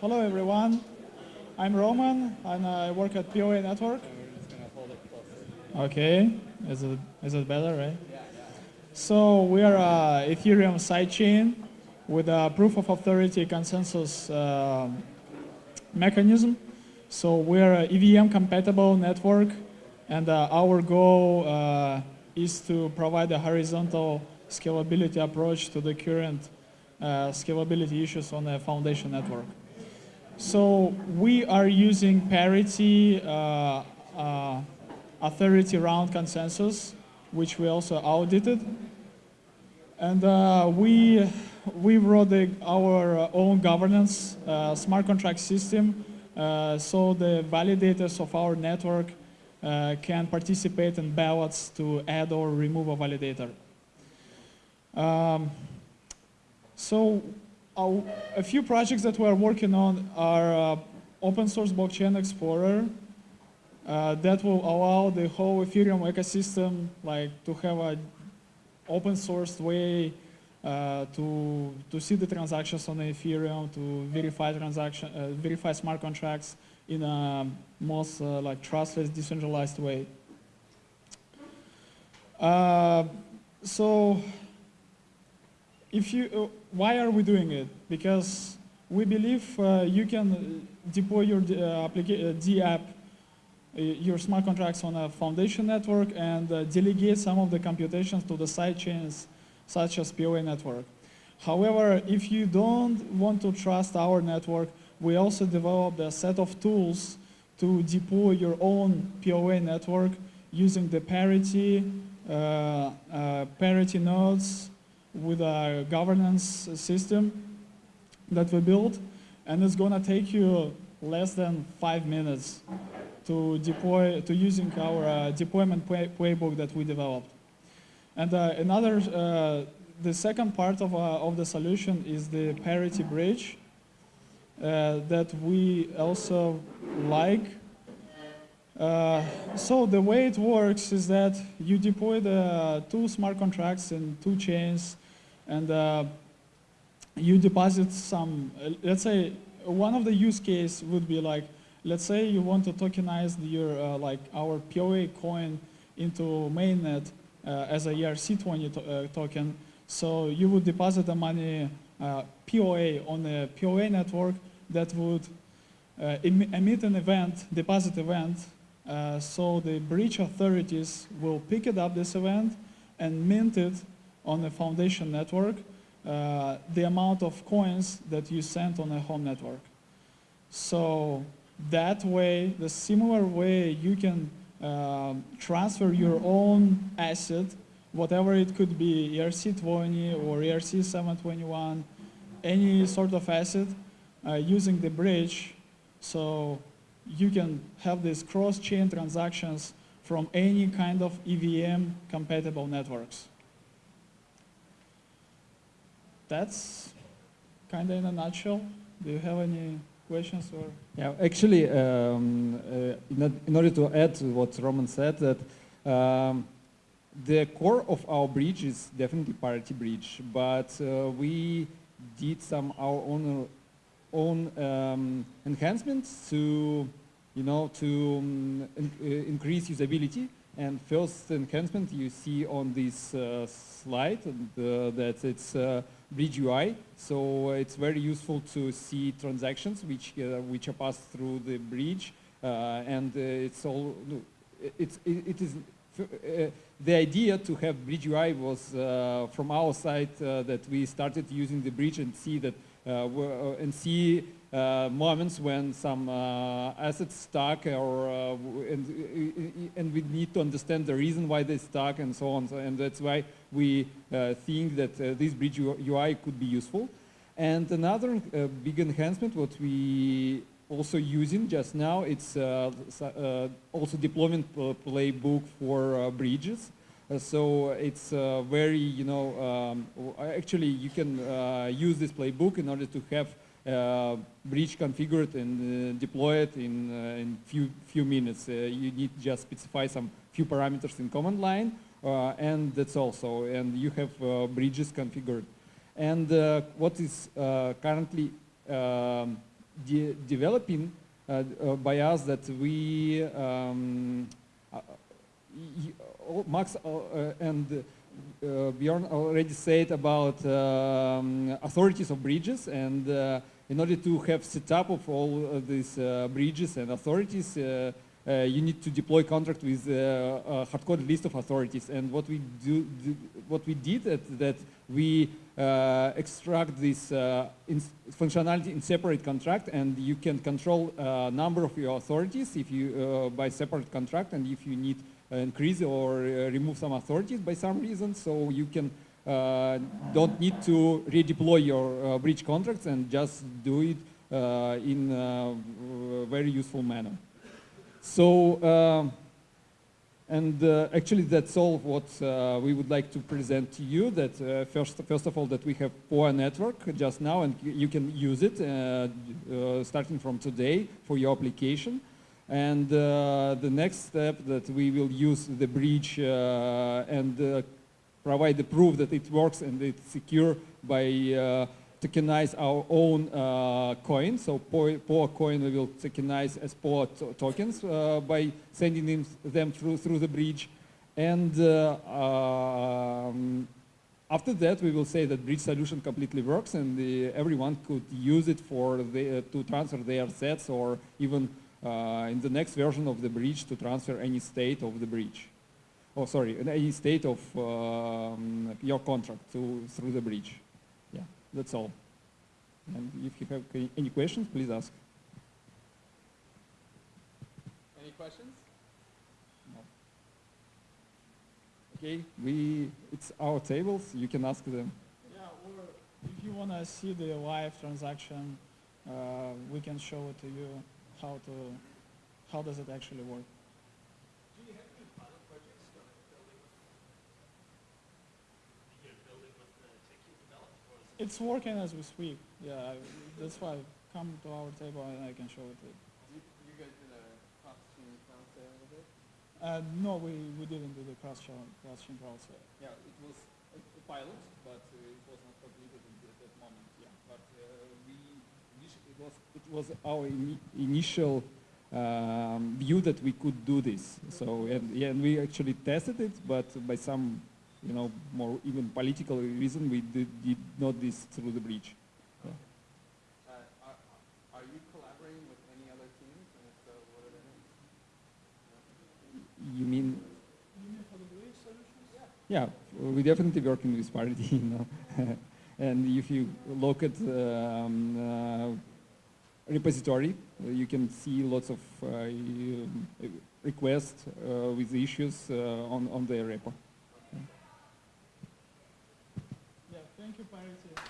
hello everyone. I'm Roman and I work at POA Network. Okay, is it, is it better, right? So we are a Ethereum sidechain with a proof of authority consensus uh, mechanism. So we're an EVM compatible network and uh, our goal uh, is to provide a horizontal scalability approach to the current uh, scalability issues on a foundation network. So we are using parity uh, uh, authority round consensus, which we also audited. And uh, we, we wrote the, our own governance uh, smart contract system uh, so the validators of our network uh, can participate in ballots to add or remove a validator. Um, so uh, a few projects that we're working on are uh, open source blockchain explorer uh, that will allow the whole Ethereum ecosystem like to have a open source way uh, to to see the transactions on Ethereum, to verify transaction, uh, verify smart contracts in a most uh, like trustless, decentralized way. So, if you, uh, why are we doing it? Because we believe uh, you can deploy your D app your smart contracts on a foundation network and uh, delegate some of the computations to the side chains such as POA network. However, if you don't want to trust our network, we also developed a set of tools to deploy your own POA network using the parity, uh, uh, parity nodes with a governance system that we built. And it's going to take you less than five minutes to deploy, to using our uh, deployment play, playbook that we developed. And uh, another, uh, the second part of, uh, of the solution is the parity bridge uh, that we also like. Uh, so the way it works is that you deploy the two smart contracts in two chains and you deposit some, let's say one of the use case would be like let's say you want to tokenize your uh, like our POA coin into mainnet uh, as a ERC20 to uh, token. So you would deposit the money uh, POA on the POA network that would uh, em emit an event, deposit event. Uh, so the bridge authorities will pick it up this event and mint it on the foundation network, the amount of coins that you sent on a home network. So that way, the similar way you can uh, transfer your own asset, whatever it could be, ERC20 or ERC721, any sort of asset uh, using the bridge. So you can have these cross-chain transactions from any kind of EVM compatible networks. That's kind of in a nutshell. Do you have any questions or? Yeah, actually, um, uh, in, order to add to what Roman said, that um, the core of our bridge is definitely parity bridge, but uh, we did some our own own um, enhancements to, you know, to um, in, uh, increase usability. And first enhancement you see on this uh, slide, uh, that it's uh, Bridge UI. So it's very useful to see transactions which uh, which are passed through the bridge, uh, and it's all it's it, it is the idea to have Bridge UI was from our side that we started using the bridge and see that and see moments when some uh, assets stuck or uh, and, and we need to understand the reason why they stuck and so on. So, and that's why we think that this bridge UI could be useful. And another big enhancement what we also using just now, it's also deployment playbook for bridges. Uh, so it's uh, very, you know, um, actually you can uh, use this playbook in order to have uh, bridge configured and uh, deploy it in uh, in few few minutes. you need just specify some few parameters in command line, and that's also. And you have bridges configured. And what is currently um, de developing uh, uh, by us that we um, uh, y- Max uh, uh, and uh, Bjorn already said about um, authorities of bridges and uh, in order to have setup of all of these uh, bridges and authorities uh, uh, you need to deploy contract with uh, a hard-coded list of authorities. And what we do, do what we did at, that we extract this in functionality in separate contract and you can control number of your authorities if you by separate contract and if you need increase or uh, remove some authorities by some reason so you can uh, don't need to redeploy your uh, bridge contracts and just do it uh, in a very useful manner. So, and uh, actually that's all what uh, we would like to present to you, that uh, first, first of all that we have POA network just now and you can use it uh, uh, starting from today for your application. And uh, the next step that we will use the bridge uh, and uh, provide the proof that it works and it's secure by tokenize our own uh, coin. So POA, coin we will tokenize as POA to- tokens uh, by sending them, through, through the bridge. And uh, um, after that, we will say that bridge solution completely works and the, everyone could use it for the, to transfer their sets or even in the next version of the bridge to transfer any state of the bridge. Oh, sorry, any state of um, your contract to, through the bridge. Yeah, that's all. And if you have any- any questions, please ask. Any questions? No. Okay, we, it's our tables, you can ask them. Yeah, or if you want to see the live transaction, uh, we can show it to you how to, how does it actually work. It's working as we speak. Yeah, I, that's why I come to our table and I can show it. To you. You guys did a cross-chain transfer with it? Uh, no, we, we didn't do the cross chain cross chain transfer. Yeah, it was a a pilot, but uh, it was not completed at that- that moment. Yeah, but uh, we initi- it was it was our ini initial um, view that we could do this. So and yeah, and we actually tested it, but by some you know more even political reason, we did, did not this through the bridge. Uh, are, are you collaborating with any other teams? And if so, what are their names? You mean? For the bridge solutions? Yeah, we definitely working with Parity, you know. and if you look at um, uh, repository, uh, you can see lots of uh, um, requests uh, with issues uh, on, on the repo. Yeah, thank you, Parity.